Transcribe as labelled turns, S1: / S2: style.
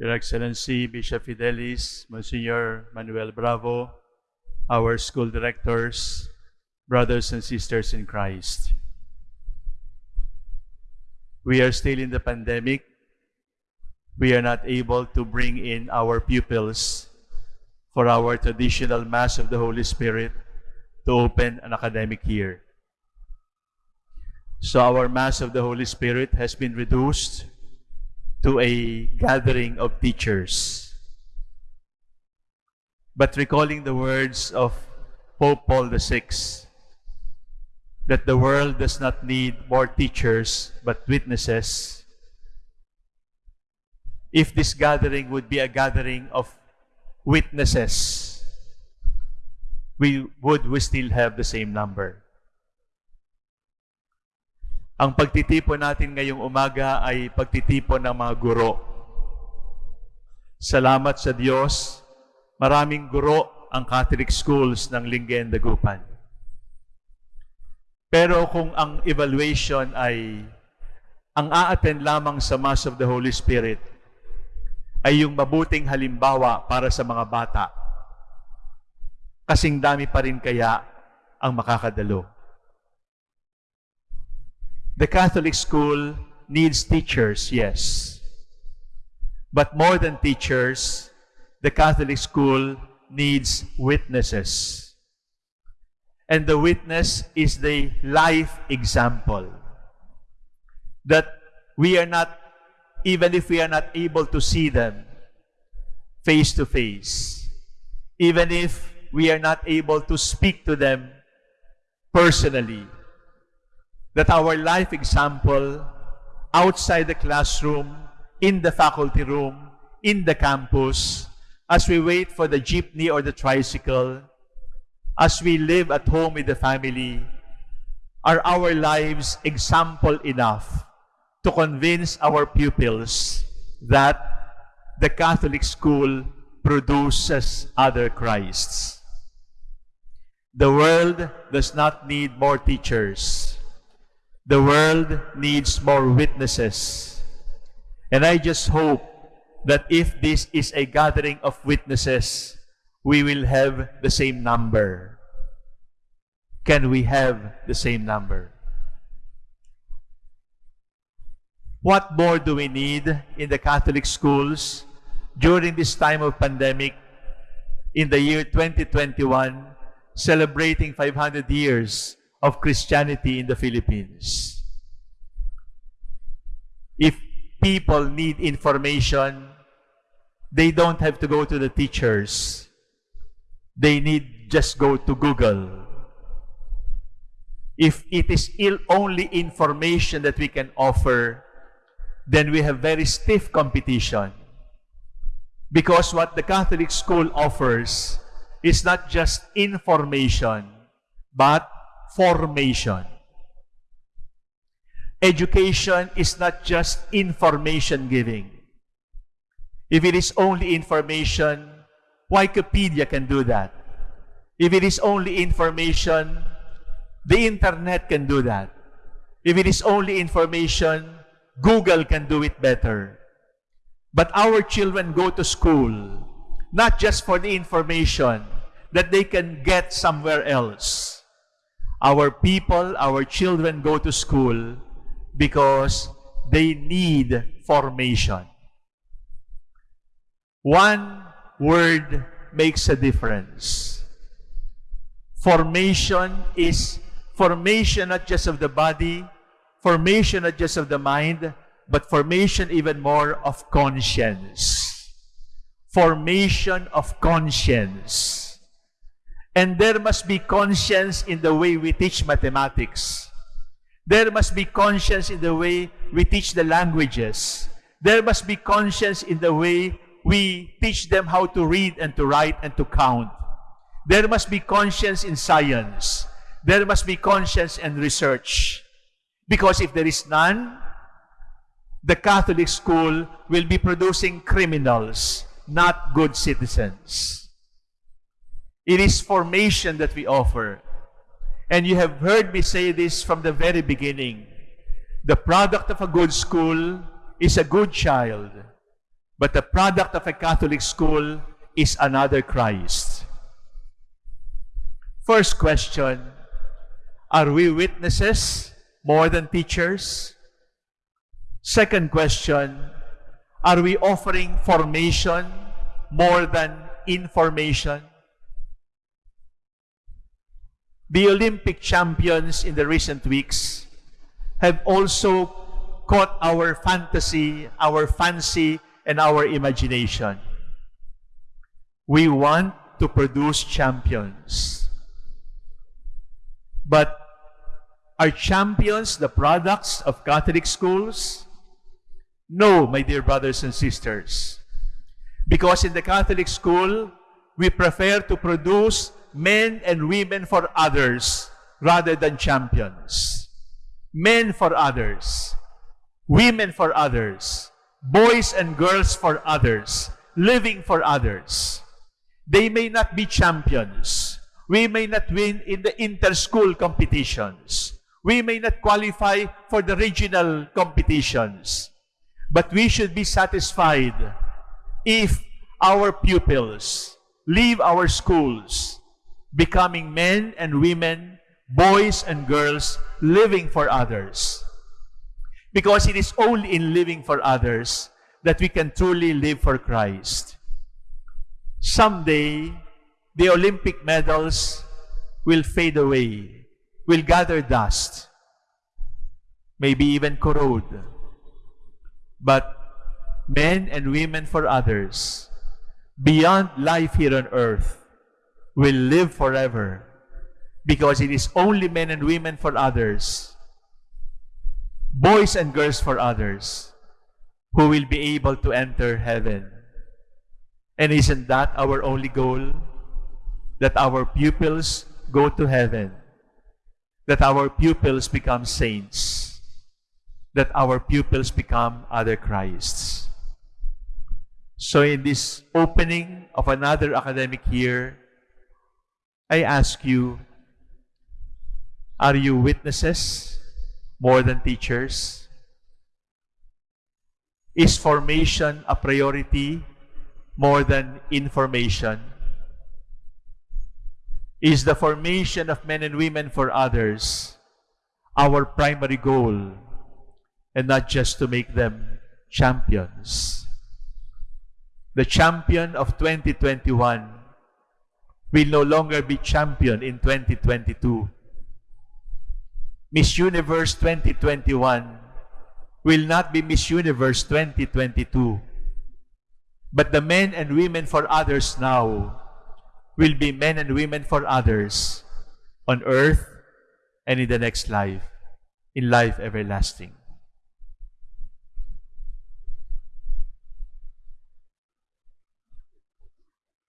S1: Your Excellency Bishop Fidelis, Monsignor Manuel Bravo, our school directors, brothers and sisters in Christ. We are still in the pandemic. We are not able to bring in our pupils for our traditional Mass of the Holy Spirit to open an academic year. So our Mass of the Holy Spirit has been reduced to a gathering of teachers. But recalling the words of Pope Paul VI, that the world does not need more teachers but witnesses, if this gathering would be a gathering of witnesses, we would we still have the same number. Ang pagtitipon natin ngayong umaga ay pagtitipon ng mga guro. Salamat sa Diyos, maraming guro ang Catholic schools ng Linggen Dagupan. Pero kung ang evaluation ay ang a-attend lamang sa Mass of the Holy Spirit ay yung mabuting halimbawa para sa mga bata, kasing dami pa rin kaya ang makakadalo. The Catholic school needs teachers, yes. But more than teachers, the Catholic school needs witnesses. And the witness is the life example. That we are not, even if we are not able to see them face to face, even if we are not able to speak to them personally, that our life example outside the classroom, in the faculty room, in the campus, as we wait for the jeepney or the tricycle, as we live at home with the family, are our lives example enough to convince our pupils that the Catholic school produces other Christs. The world does not need more teachers. The world needs more witnesses. And I just hope that if this is a gathering of witnesses, we will have the same number. Can we have the same number? What more do we need in the Catholic schools during this time of pandemic in the year 2021, celebrating 500 years of Christianity in the Philippines? If people need information, they don't have to go to the teachers. They need just go to Google. If it is ill only information that we can offer, then we have very stiff competition. Because what the Catholic school offers is not just information, but formation. Education is not just information giving. If it is only information, Wikipedia can do that. If it is only information, the internet can do that. If it is only information, Google can do it better. But our children go to school not just for the information that they can get somewhere else. Our people, our children go to school because they need formation. One word makes a difference. Formation is formation not just of the body, formation not just of the mind, but formation even more of conscience. Formation of conscience. And there must be conscience in the way we teach mathematics. There must be conscience in the way we teach the languages. There must be conscience in the way we teach them how to read and to write and to count. There must be conscience in science. There must be conscience and research. Because if there is none, the Catholic school will be producing criminals, not good citizens. It is formation that we offer. And you have heard me say this from the very beginning. The product of a good school is a good child. But the product of a Catholic school is another Christ. First question, are we witnesses more than teachers? Second question, are we offering formation more than information? The Olympic champions in the recent weeks have also caught our fantasy, our fancy, and our imagination. We want to produce champions. But are champions the products of Catholic schools? No, my dear brothers and sisters. Because in the Catholic school, we prefer to produce men and women for others rather than champions. Men for others, women for others, boys and girls for others, living for others. They may not be champions. We may not win in the inter-school competitions. We may not qualify for the regional competitions. But we should be satisfied if our pupils leave our schools becoming men and women, boys and girls living for others. Because it is only in living for others that we can truly live for Christ. Someday, the Olympic medals will fade away, will gather dust, maybe even corrode. But men and women for others, beyond life here on earth, will live forever because it is only men and women for others, boys and girls for others, who will be able to enter heaven. And isn't that our only goal? That our pupils go to heaven. That our pupils become saints that our pupils become other Christs. So in this opening of another academic year, I ask you, are you witnesses more than teachers? Is formation a priority more than information? Is the formation of men and women for others our primary goal and not just to make them champions. The champion of 2021 will no longer be champion in 2022. Miss Universe 2021 will not be Miss Universe 2022. But the men and women for others now will be men and women for others on earth and in the next life, in life everlasting.